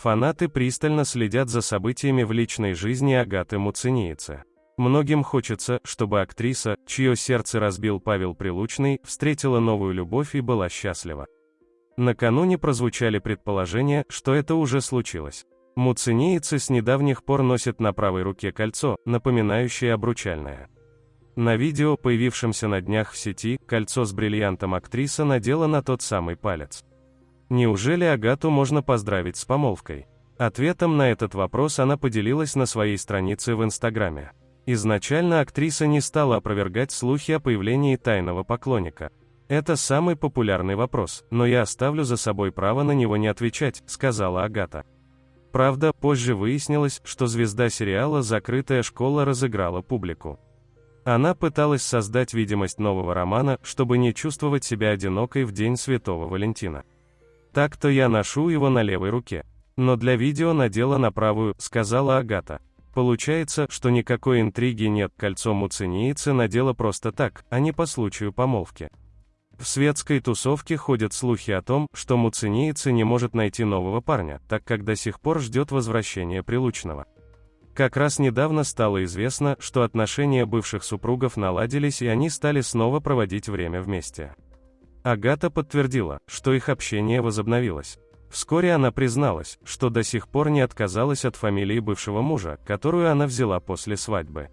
Фанаты пристально следят за событиями в личной жизни Агаты Муцениеце. Многим хочется, чтобы актриса, чье сердце разбил Павел Прилучный, встретила новую любовь и была счастлива. Накануне прозвучали предположения, что это уже случилось. Муцениецы с недавних пор носят на правой руке кольцо, напоминающее обручальное. На видео, появившемся на днях в сети, кольцо с бриллиантом актриса надела на тот самый палец. Неужели Агату можно поздравить с помолвкой? Ответом на этот вопрос она поделилась на своей странице в Инстаграме. Изначально актриса не стала опровергать слухи о появлении тайного поклонника. Это самый популярный вопрос, но я оставлю за собой право на него не отвечать, сказала Агата. Правда, позже выяснилось, что звезда сериала «Закрытая школа» разыграла публику. Она пыталась создать видимость нового романа, чтобы не чувствовать себя одинокой в день Святого Валентина. Так-то я ношу его на левой руке. Но для видео надела на правую, сказала Агата. Получается, что никакой интриги нет, кольцо муцениицы надела просто так, а не по случаю помолвки. В светской тусовке ходят слухи о том, что муцениица не может найти нового парня, так как до сих пор ждет возвращения Прилучного. Как раз недавно стало известно, что отношения бывших супругов наладились и они стали снова проводить время вместе. Агата подтвердила, что их общение возобновилось. Вскоре она призналась, что до сих пор не отказалась от фамилии бывшего мужа, которую она взяла после свадьбы.